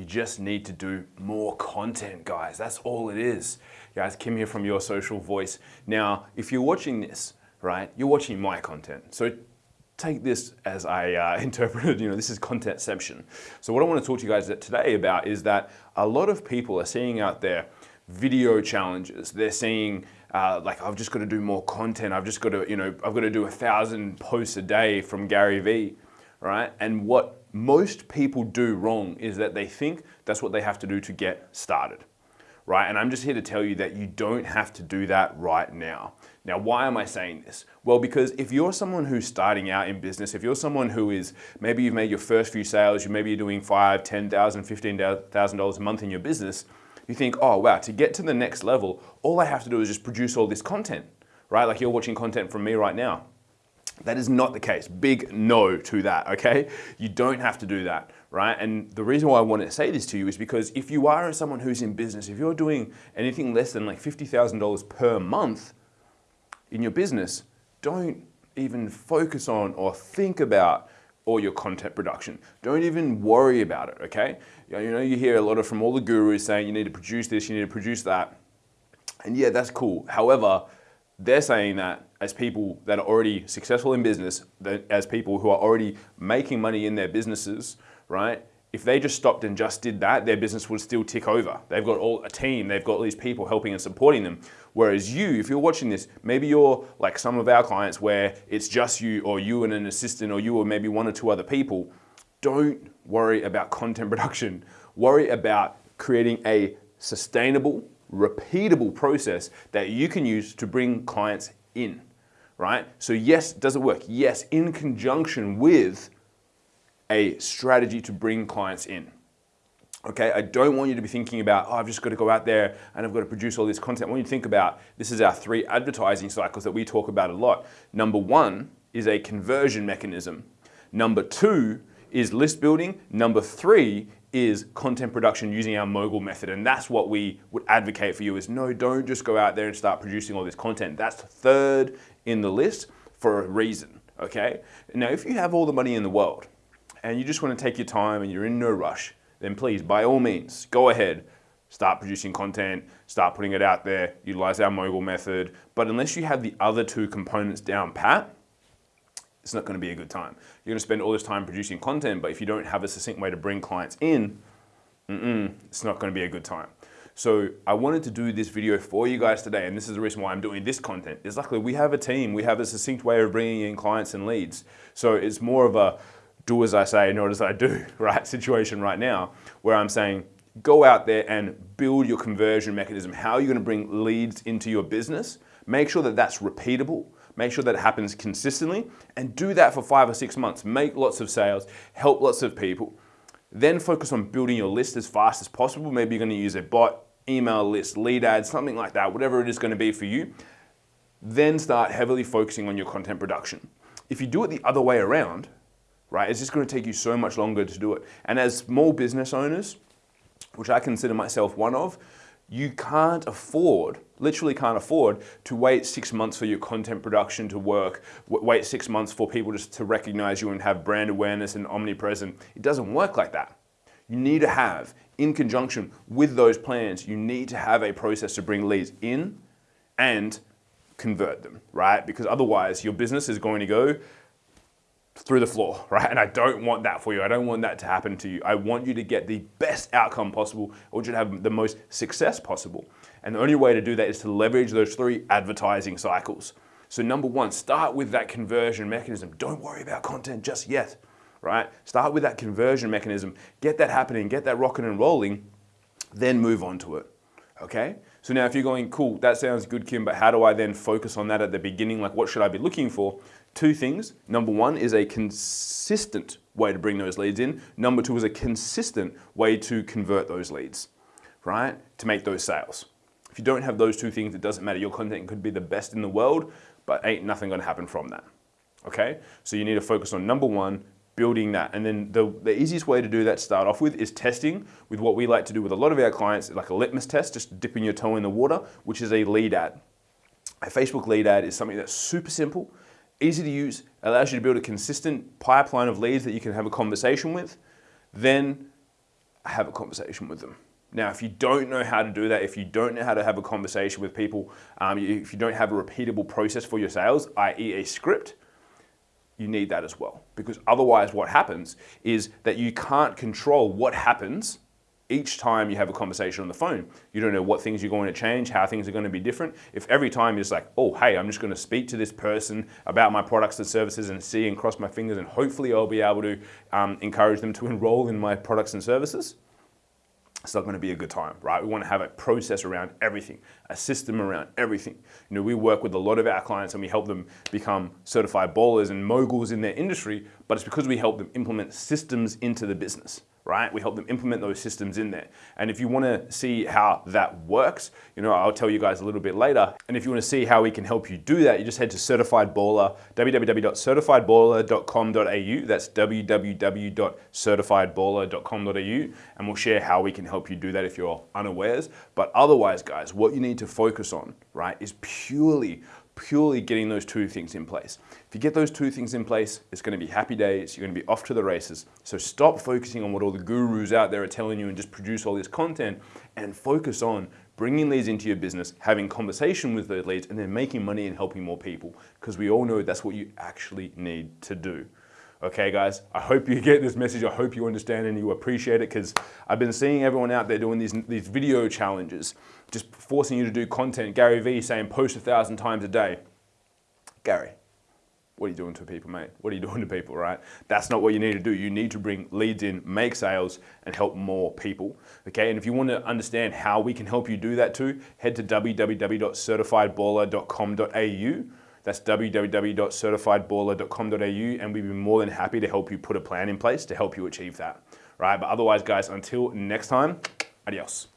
You just need to do more content, guys. That's all it is. Guys, Kim here from Your Social Voice. Now, if you're watching this, right, you're watching my content. So take this as I uh, interpreted, you know, this is contentception. So what I want to talk to you guys today about is that a lot of people are seeing out there video challenges. They're seeing uh, like, I've just got to do more content. I've just got to, you know, I've got to do a thousand posts a day from Gary Vee, right? And what most people do wrong is that they think that's what they have to do to get started right? And I'm just here to tell you that you don't have to do that right now. Now, why am I saying this? Well, because if you're someone who's starting out in business, if you're someone who is, maybe you've made your first few sales, you maybe you're doing five, ten thousand, fifteen thousand dollars a month in your business, you think, oh wow, to get to the next level, all I have to do is just produce all this content, right? Like you're watching content from me right now. That is not the case. Big no to that, okay? You don't have to do that, right? And the reason why I want to say this to you is because if you are someone who's in business, if you're doing anything less than like $50,000 per month in your business, don't even focus on or think about all your content production. Don't even worry about it, okay? You know, you hear a lot of from all the gurus saying you need to produce this, you need to produce that. And yeah, that's cool. However, they're saying that as people that are already successful in business, as people who are already making money in their businesses, right? If they just stopped and just did that, their business would still tick over. They've got all a team, they've got all these people helping and supporting them. Whereas you, if you're watching this, maybe you're like some of our clients where it's just you or you and an assistant or you or maybe one or two other people. Don't worry about content production. Worry about creating a sustainable, repeatable process that you can use to bring clients in, right? So yes, does it work? Yes, in conjunction with a strategy to bring clients in. Okay, I don't want you to be thinking about, oh, I've just got to go out there and I've got to produce all this content. Want you think about, this is our three advertising cycles that we talk about a lot. Number one is a conversion mechanism. Number two is list building. Number three is content production using our mogul method. And that's what we would advocate for you is no, don't just go out there and start producing all this content. That's third in the list for a reason, okay? Now, if you have all the money in the world and you just want to take your time and you're in no rush, then please, by all means, go ahead, start producing content, start putting it out there, utilize our mogul method. But unless you have the other two components down pat, it's not going to be a good time. You're going to spend all this time producing content, but if you don't have a succinct way to bring clients in, mm -mm, it's not going to be a good time. So I wanted to do this video for you guys today, and this is the reason why I'm doing this content. Is luckily we have a team, we have a succinct way of bringing in clients and leads. So it's more of a do as I say, not as I do, right? Situation right now, where I'm saying, go out there and build your conversion mechanism. How are you going to bring leads into your business? Make sure that that's repeatable Make sure that it happens consistently and do that for five or six months. Make lots of sales, help lots of people. Then focus on building your list as fast as possible. Maybe you're gonna use a bot, email list, lead ads, something like that, whatever it is gonna be for you. Then start heavily focusing on your content production. If you do it the other way around, right, it's just gonna take you so much longer to do it. And as small business owners, which I consider myself one of, you can't afford, literally can't afford, to wait six months for your content production to work, wait six months for people just to recognize you and have brand awareness and omnipresent. It doesn't work like that. You need to have, in conjunction with those plans, you need to have a process to bring leads in and convert them, right? Because otherwise your business is going to go through the floor, right? And I don't want that for you. I don't want that to happen to you. I want you to get the best outcome possible. I want you to have the most success possible. And the only way to do that is to leverage those three advertising cycles. So number one, start with that conversion mechanism. Don't worry about content just yet, right? Start with that conversion mechanism. Get that happening, get that rocking and rolling, then move on to it, okay? So now if you're going, cool, that sounds good, Kim, but how do I then focus on that at the beginning? Like what should I be looking for? Two things. Number one is a consistent way to bring those leads in. Number two is a consistent way to convert those leads, right? To make those sales. If you don't have those two things, it doesn't matter. Your content could be the best in the world, but ain't nothing gonna happen from that, okay? So you need to focus on number one, building that. And then the, the easiest way to do that start off with is testing with what we like to do with a lot of our clients, like a litmus test, just dipping your toe in the water, which is a lead ad. A Facebook lead ad is something that's super simple easy to use, allows you to build a consistent pipeline of leads that you can have a conversation with. Then have a conversation with them. Now, if you don't know how to do that, if you don't know how to have a conversation with people, um, if you don't have a repeatable process for your sales, i.e. a script, you need that as well. Because otherwise what happens is that you can't control what happens each time you have a conversation on the phone. You don't know what things you're going to change, how things are going to be different. If every time you're just like, oh, hey, I'm just going to speak to this person about my products and services and see and cross my fingers and hopefully I'll be able to um, encourage them to enroll in my products and services, it's not going to be a good time, right? We want to have a process around everything, a system around everything. You know, we work with a lot of our clients and we help them become certified ballers and moguls in their industry, but it's because we help them implement systems into the business right? We help them implement those systems in there. And if you want to see how that works, you know, I'll tell you guys a little bit later. And if you want to see how we can help you do that, you just head to Certified Baller, www.certifiedballer.com.au. That's www.certifiedballer.com.au. And we'll share how we can help you do that if you're unawares. But otherwise, guys, what you need to focus on, right, is purely purely getting those two things in place. If you get those two things in place, it's going to be happy days, you're going to be off to the races. So stop focusing on what all the gurus out there are telling you and just produce all this content and focus on bringing leads into your business, having conversation with those leads, and then making money and helping more people. Because we all know that's what you actually need to do. Okay, guys, I hope you get this message. I hope you understand and you appreciate it because I've been seeing everyone out there doing these, these video challenges, just forcing you to do content. Gary Vee saying post a thousand times a day. Gary, what are you doing to people, mate? What are you doing to people, right? That's not what you need to do. You need to bring leads in, make sales, and help more people. Okay, and if you want to understand how we can help you do that too, head to www.certifiedballer.com.au that's www.certifiedballer.com.au and we'd be more than happy to help you put a plan in place to help you achieve that. Right, but otherwise guys, until next time, adios.